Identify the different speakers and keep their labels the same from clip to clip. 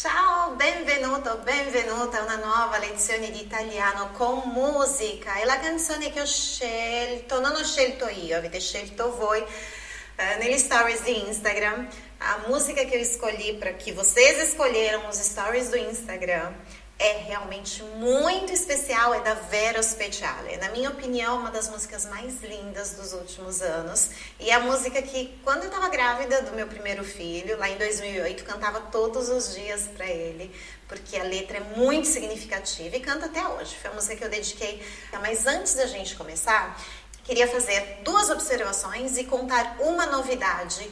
Speaker 1: Ciao, benvenuto, benvenuta a una nuova lezione di italiano con musica. E la canzone che ho scelto, non ho scelto io, avete scelto voi eh, negli stories di Instagram. A música que eu escolhi para que vocês escolheram os stories do Instagram é realmente muito especial, é da Vera Speciale. Na minha opinião, uma das músicas mais lindas dos últimos anos. E é a música que, quando eu estava grávida do meu primeiro filho, lá em 2008, cantava todos os dias para ele, porque a letra é muito significativa e canta até hoje. Foi a música que eu dediquei. Mas antes da gente começar, queria fazer duas observações e contar uma novidade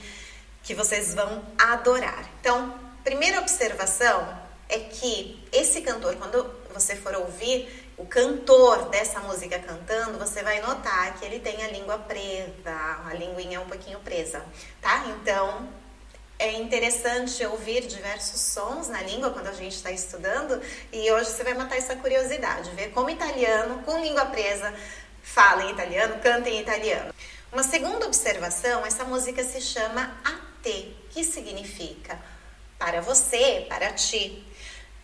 Speaker 1: que vocês vão adorar. Então, primeira observação é que esse cantor, quando você for ouvir o cantor dessa música cantando, você vai notar que ele tem a língua presa, a linguinha um pouquinho presa, tá? Então, é interessante ouvir diversos sons na língua quando a gente está estudando e hoje você vai matar essa curiosidade, ver como italiano com língua presa fala em italiano, canta em italiano. Uma segunda observação, essa música se chama AT, que significa para você, para ti.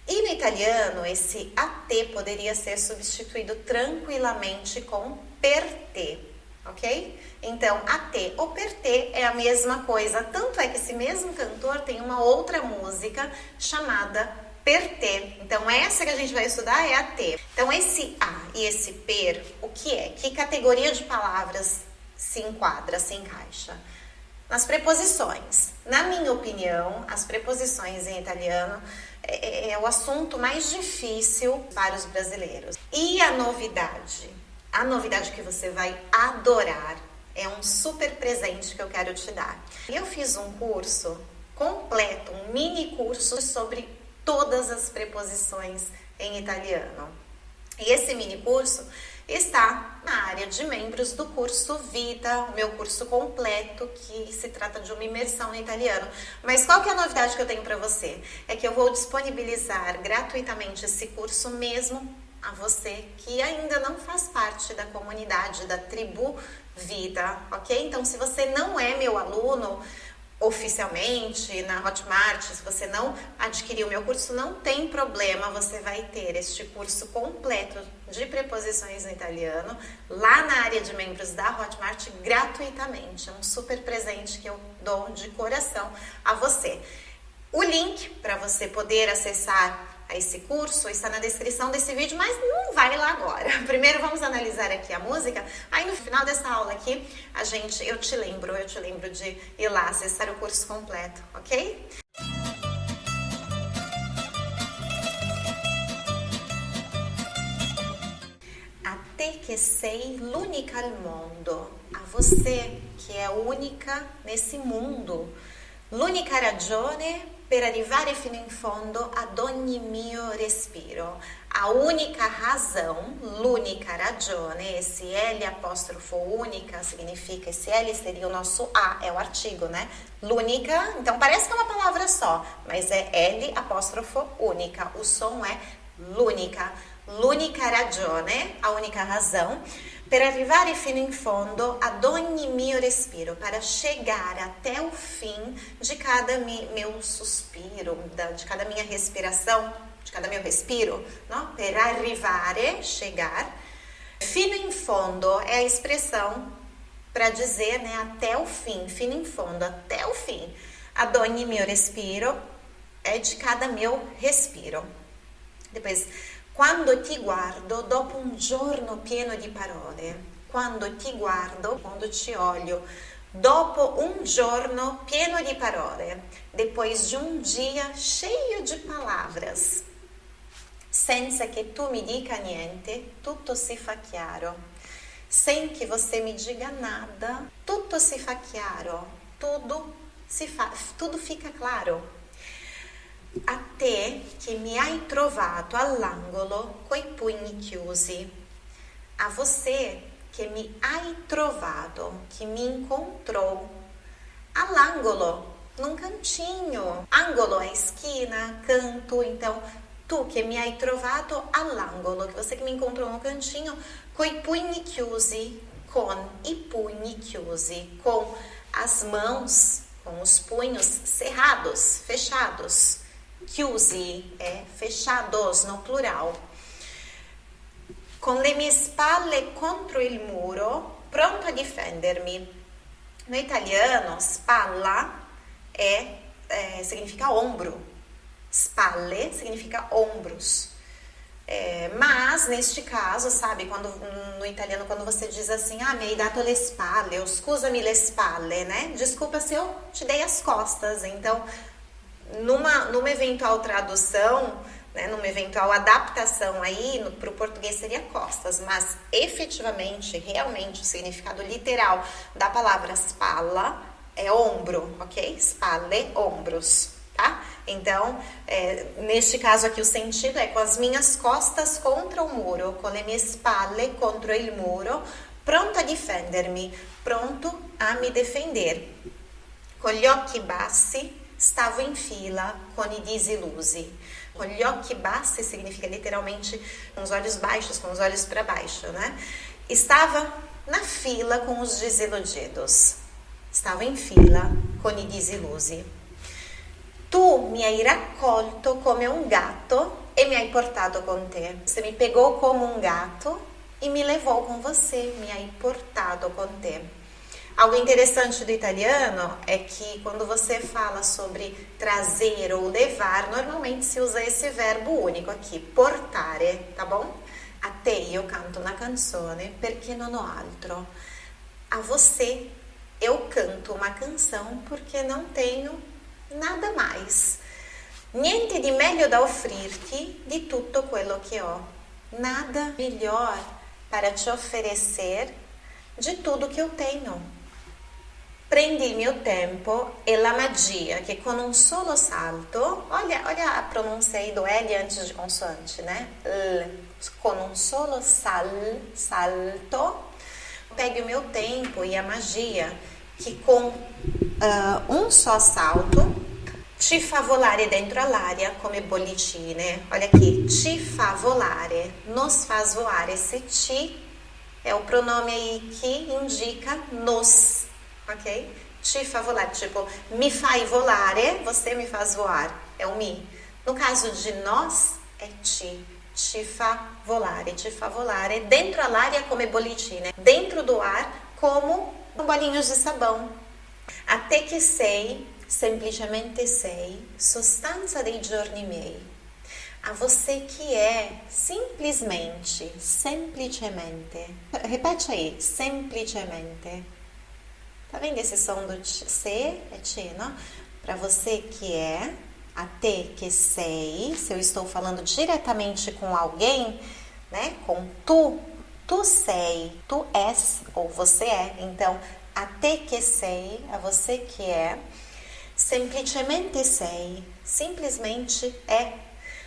Speaker 1: E no italiano, esse AT poderia ser substituído tranquilamente com per te, ok? Então, AT ou per te é a mesma coisa, tanto é que esse mesmo cantor tem uma outra música chamada per te. Então, essa que a gente vai estudar é a T. Então, esse A e esse per, o que é? Que categoria de palavras se enquadra, se encaixa? Nas preposições. Na minha opinião, as preposições em italiano é, é, é o assunto mais difícil para os brasileiros. E a novidade? A novidade que você vai adorar é um super presente que eu quero te dar. Eu fiz um curso completo, um mini curso sobre todas as preposições em italiano. E esse mini curso está na área de membros do curso Vita, o meu curso completo, que se trata de uma imersão no italiano. Mas qual que é a novidade que eu tenho para você? É que eu vou disponibilizar gratuitamente esse curso mesmo a você que ainda não faz parte da comunidade da tribo Vida, ok? Então, se você não é meu aluno, oficialmente na Hotmart, se você não adquirir o meu curso, não tem problema, você vai ter este curso completo de preposições no italiano lá na área de membros da Hotmart gratuitamente. É um super presente que eu dou de coração a você. O link para você poder acessar a esse curso está na descrição desse vídeo, mas não vai lá agora. Primeiro vamos analisar aqui a música, aí no final dessa aula aqui, a gente, eu te lembro, eu te lembro de ir lá acessar o curso completo, ok? A te che sei l'unica al mondo, a você que é única nesse mundo. L'unica ragione per arrivare fino in fondo ad ogni mio respiro. A única razão, l'unica ragione, esse L apostrofo única significa, esse L seria o nosso A, é o artigo, né? L'unica, então parece que é uma palavra só, mas é L apóstrofo única, o som é l'unica. L'unica ragione, a única razão, per arrivare fino in fondo ad ogni mio respiro, para chegar até o fim de cada meu suspiro, de cada minha respiração, de cada meu respiro, não? per arrivare, chegar. Fino in fondo é a expressão para dizer né, até o fim, fino in fondo, até o fim. Ad ogni mio respiro é de cada meu respiro. Depois, quando ti guardo dopo un giorno pieno di parole, quando ti guardo, quando ti olho, dopo un giorno pieno di parole, depois de um dia cheio de palavras, senza che tu mi dica niente, tutto si fa chiaro. Sem que você me diga nada, tutto si fa chiaro, tudo si fa, tudo fica claro. A te che mi hai trovato all'angolo coi pugni chiusi. A você que me hai trovato, que me encontrou. All'angolo, num cantinho. Angolo é esquina, canto, então tu que me hai trovato all'angolo, que você que me encontrou no cantinho, coi pugni chiusi, com i pugni chiusi, com as mãos, com os punhos cerrados, fechados. Chiusi é fechados no plural. Con le mie spalle contro il muro, pronto a difendermi. No italiano, spalla é, significa ombro. Spalle significa ombros. É, mas, neste caso, sabe, quando no italiano, quando você diz assim, ah, mi hai dato le spalle, ou scusami le spalle, né? Desculpa se eu te dei as costas. Então, numa, numa eventual tradução, né, numa eventual adaptação aí para o português seria costas, mas efetivamente, realmente, o significado literal da palavra spalla é ombro, ok? Spalle, ombros, tá? Então, é, neste caso aqui, o sentido é com as minhas costas contra o muro, com le mie spalle contra il muro, pronto a difendermi, pronto a me defender. Com gli occhi bassi, stavo in fila con i disillusi. Com gli occhi bassi significa literalmente com os olhos baixos, com os olhos para baixo, né? Estava na fila com os desiludidos. Estava in fila con i disillusi. Tu mi hai raccolto come un gatto e mi hai portato con te. Você me pegou como um gato e me levou com você, me hai portato con te. Algo interessante do italiano é que quando você fala sobre trazer ou levar, normalmente se usa esse verbo único aqui, portare, tá bom? A te eu canto una canzone perché non ho altro. A você eu canto uma canção porque não tenho nada mais. Niente di meglio da offrirti di tutto quello che ho. Nada melhor para te oferecer de tudo que eu tenho. Prendi mio tempo e la magia che con un solo salto, olha, olha a pronúncia aí do L antes de consoante, né? L, con un solo sal, salto, pegue o meu tempo e a magia que com uh, um só salto Ci fa volare dentro all'aria come bollicine. Olha aqui, ci fa volare, nos faz voar. Esse ci é o pronome aí que indica nos, ok? Ci fa volare, tipo, mi fai volare, você me faz voar, é o mi. No caso de nós, é ci. Ci fa volare, ci fa volare. Dentro all'aria come bollicine. Dentro do ar, como bolinhos de sabão. Até que sei semplicemente sei, sostanza dei giorni miei. A você que é simplesmente, semplicemente. Repete aí, semplicemente. Tá vendo esse som do C? É T, não? Para você que é, a te que sei, se eu estou falando diretamente com alguém, né? Com tu, tu sei, tu és ou você é. Então, a te que sei, a você que é Semplicemente sei, simplesmente é.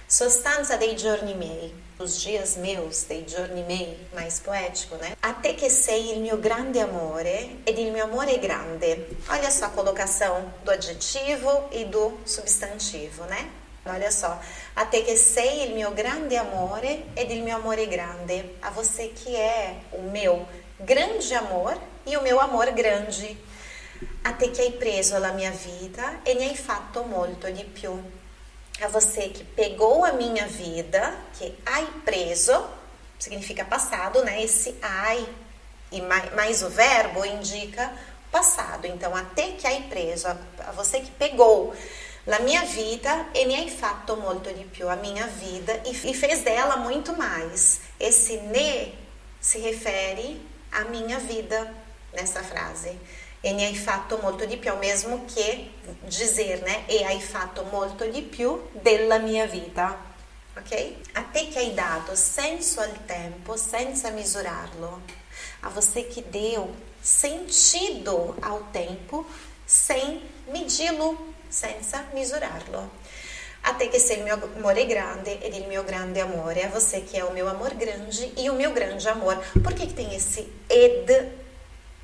Speaker 1: Sostanza dei giorni miei, os dias meus, dei giorni miei, mais poético, né? Até que sei il mio grande amore ed il mio amore grande. Olha só a colocação do adjetivo e do substantivo, né? Olha só, até que sei il mio grande amore ed il mio amore grande. A você que é o meu grande amor e o meu amor grande a te che hai preso la mia vita e ne hai fatto molto di più. A você que pegou a minha vida, que hai preso, significa passado, né? Esse ai e mais, mais o verbo indica passado. Então, a te che hai preso, a, a você que pegou la mia vita e ne hai fatto molto di più, a minha vida, e, e fez dela muito mais. Esse ne se refere à minha vida nessa frase e hai fatto molto di più, o mesmo che dizer, né? E hai fatto molto di più della mia vita. Ok? A te que hai dato senso al tempo senza misurarlo. A você que deu sentido ao tempo sem medi-lo, senza misurarlo. A te che sei il mio amore grande ed il mio grande amore. A você que é o meu amor grande e o meu grande amor. Por que, que tem esse ed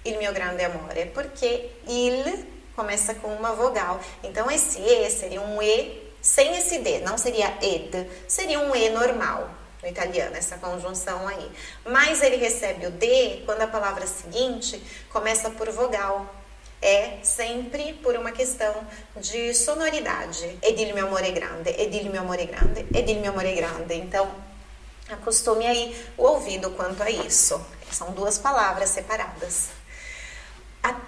Speaker 1: il mio grande amore, porque il começa com uma vogal. Então esse e seria um e sem esse d, não seria ed, seria um e normal no italiano, essa conjunção aí. Mas ele recebe o d quando a palavra seguinte começa por vogal. é sempre por uma questão de sonoridade. Ed il mio amore grande, ed il mio amore grande, ed il mio amore grande. Então, acostume aí o ouvido quanto a isso. São duas palavras separadas.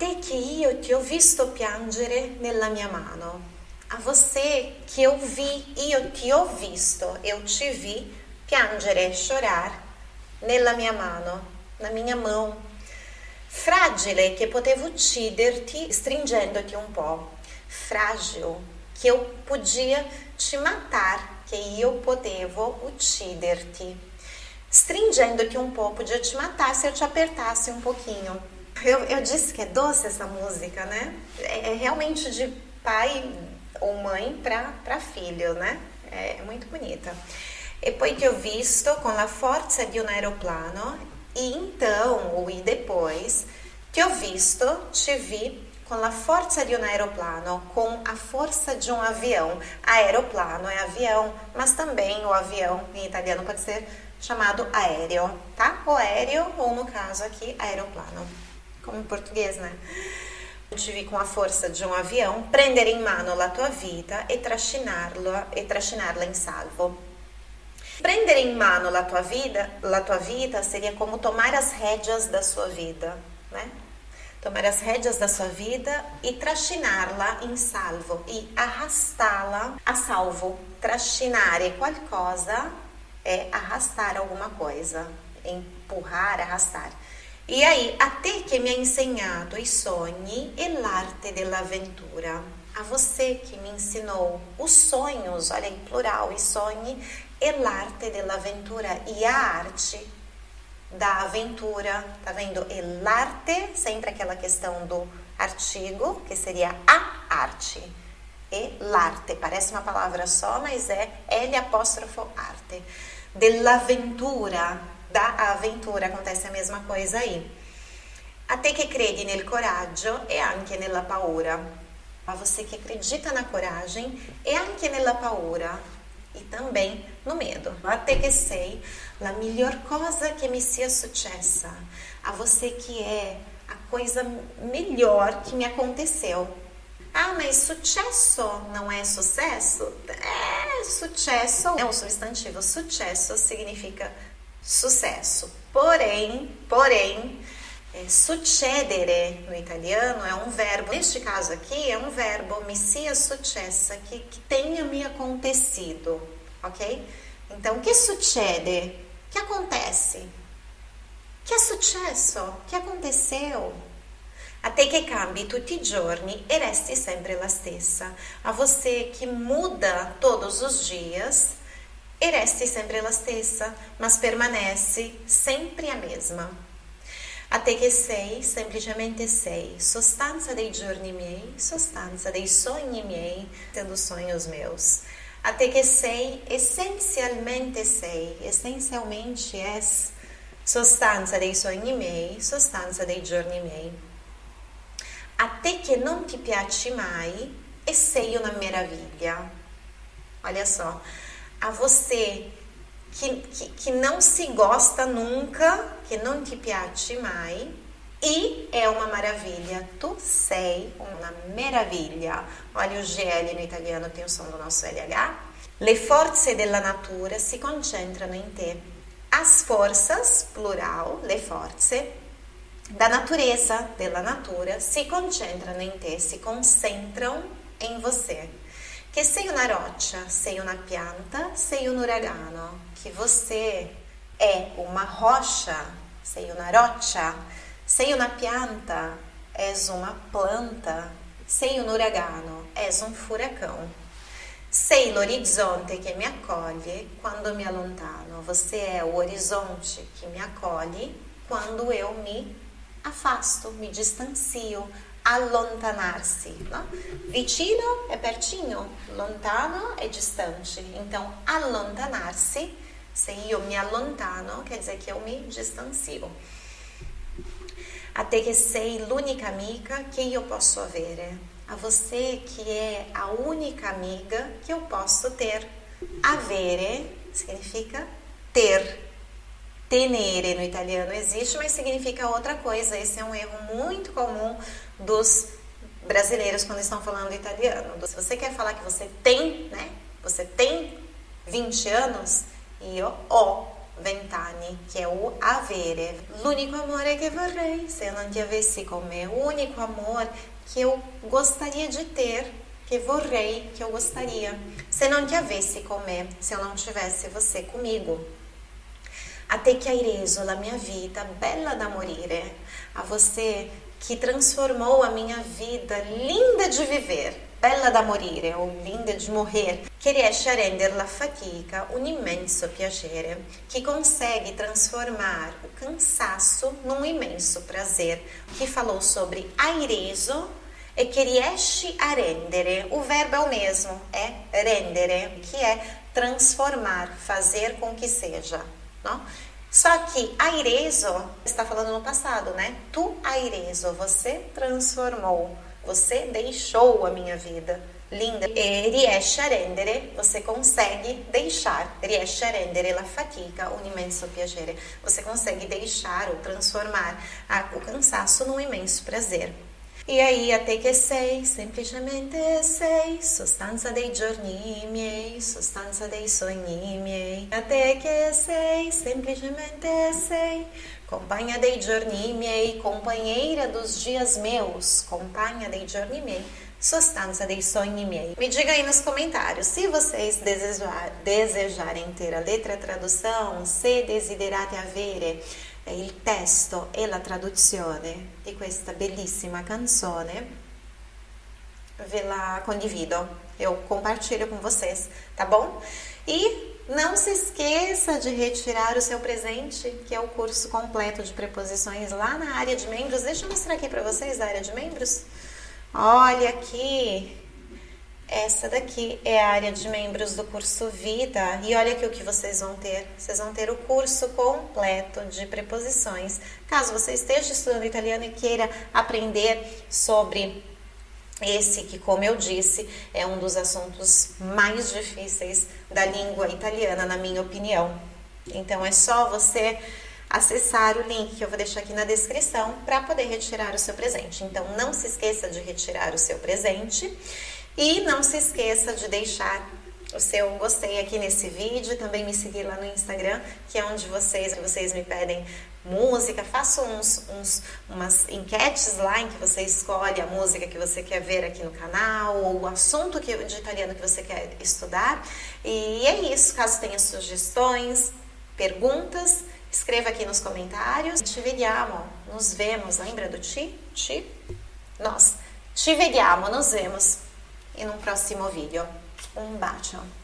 Speaker 1: Te che io ti ho visto piangere nella mia mano. A você que eu vi, io ti ho visto, eu te vi piangere, chorar nella mia mano, na minha mão fragile che potevo ucciderti stringendoti un po', frágil que eu podia te matar, que eu potevo ucciderti. Stringendo-te um pouco, podia te matar se eu te apertasse um pouquinho. Eu, eu disse que é doce essa música, né? É, é realmente de pai ou mãe para filho, né? É, é muito bonita. E poi ti ho visto con la forza di un aeroplano e então, ou e depois, ti ho visto, te vi com a força de um aeroplano, com a força de um avião. Aeroplano é avião, mas também o avião em italiano pode ser chamado aéreo, tá? Ou aéreo, ou no caso aqui, aeroplano, como em português, né? Te vi com a força de um avião, prendere in mano la tua vita e trascinarla, e trascinarla in salvo. Prendere em mano a tua vida, a tua vida seria como tomar as rédeas da sua vida, né? Tomar as rédeas da sua vida e trascinarla em salvo e arrastá-la a salvo. Trascinare qualcosa é arrastar alguma coisa, empurrar, arrastar. E aí, até que me ha insegnato i sogni e l'arte dell'avventura. A você que me ensinou os sonhos, olha em plural, e sonhe e l'arte dell'avventura e a arte da aventura, tá vendo? E l'arte, sempre aquela questão do artigo, que seria a arte. E l'arte, parece uma palavra só, mas é L apóstrofo arte. Dell'avventura, da aventura, acontece a mesma coisa aí. A te che credi nel coraggio e anche nella paura. A você que acredita na coragem e anche nella paura e também no medo. Até que sei a melhor coisa que me sia successa, a você que é a coisa melhor que me aconteceu. Ah, mas sucesso não é sucesso? É, sucesso é um substantivo. Sucesso significa sucesso. Porém, porém, é, succedere no italiano é um verbo, neste caso aqui é um verbo mi sia successa, que, que tenha me acontecido, ok? Então, que succede? Que acontece? Que é successo? Que aconteceu? Até que cambi tutti i giorni e resti sempre la stessa. A você que muda todos os dias e resti sempre la stessa, mas permanece sempre a mesma. Até que sei, semplicemente sei, sostanza dei giorni miei, sostanza dei sogni miei, tendo sonhos meus. Até que sei, essencialmente sei, essencialmente és sostanza dei sogni miei, sostanza dei giorni miei. Até que não te piace mai e sei uma maravilha. Olha só, a você que, que, que não se gosta nunca, que não te piace mai, e é uma maravilha. Tu sei uma maravilha. Olha o GL no italiano, tem o som do nosso LH. Le forze della natura si concentrano in te. As forças, plural, le forze, da natureza, della natura, si concentrano in te, si concentram em você. Que sei una roccia, sei una pianta, sei un uragano. Que você é uma rocha, sei una roccia, sei una pianta, és uma planta, sei un uragano, és um furacão. Sei l'orizzonte che mi accoglie quando mi allontano. Você é o horizonte que me acolhe quando eu me afasto, me distancio, allontanarsi. No? Vicino é pertinho, lontano é distante. Então, allontanarsi, se io mi allontano, quer dizer que eu me distancio. Até que sei l'unica amica que eu posso avere. A você que é a única amiga que eu posso ter. Avere significa ter tenere no italiano existe, mas significa outra coisa. Esse é um erro muito comum dos brasileiros quando estão falando italiano. Se você quer falar que você tem, né? Você tem 20 anos, io ho vent'anni, che è o avere. L'unico amore che vorrei se eu não avessi con me, o único amor que eu gostaria de ter, que vorrei, que eu gostaria, se não te avessi con me, se eu não tivesse você comigo. Até que aireso la mia vita, bella da morire, a você que transformou a minha vida linda de viver bella da morire o linda de morrer, che riesce a rendere la fatica un immenso piacere, que consegue transformar o cansaço num imenso prazer, que falou sobre aireso e que riesce a rendere, o verbo é o mesmo, é rendere, que é transformar, fazer com que seja, Só que aireso está falando no passado, né? Tu aireso, você transformou. Você deixou a minha vida linda. E riesce a rendere, você consegue deixar, riesce a rendere la fatica un immenso piacere. Você consegue deixar ou transformar o cansaço num imenso prazer. E aí, até que sei, semplicemente sei, sostanza dei giorni miei, sostanza dei sogni miei. Até que sei, semplicemente sei, companhia dei giorni miei, companheira dos dias meus, companhia dei giorni miei, sostanza dei sogni miei. Me diga aí nos comentários se vocês desejar, desejarem ter a letra tradução, se desiderate avere il testo e la traduzione di questa bellissima canzone, ve la condivido, eu compartilho com vocês, tá bom? E não se esqueça de retirar o seu presente, que é o curso completo de preposições lá na área de membros. Deixa eu mostrar aqui para vocês a área de membros. Olha aqui, essa daqui é a área de membros do curso Vida. E olha aqui o que vocês vão ter. Vocês vão ter o curso completo de preposições. Caso você esteja estudando italiano e queira aprender sobre esse que, como eu disse, é um dos assuntos mais difíceis da língua italiana, na minha opinião. Então é só você acessar o link que eu vou deixar aqui na descrição para poder retirar o seu presente. Então não se esqueça de retirar o seu presente. E não se esqueça de deixar o seu gostei aqui nesse vídeo, também me seguir lá no Instagram, que é onde vocês, vocês me pedem música, faço uns, uns, umas enquetes lá em que você escolhe a música que você quer ver aqui no canal, ou o assunto que, de italiano que você quer estudar. E é isso, caso tenha sugestões, perguntas, escreva aqui nos comentários. Ci vediamo, nos vemos, lembra do ti? Ti? Nós. Ci vediamo, nos vemos in un prossimo video. Un bacio!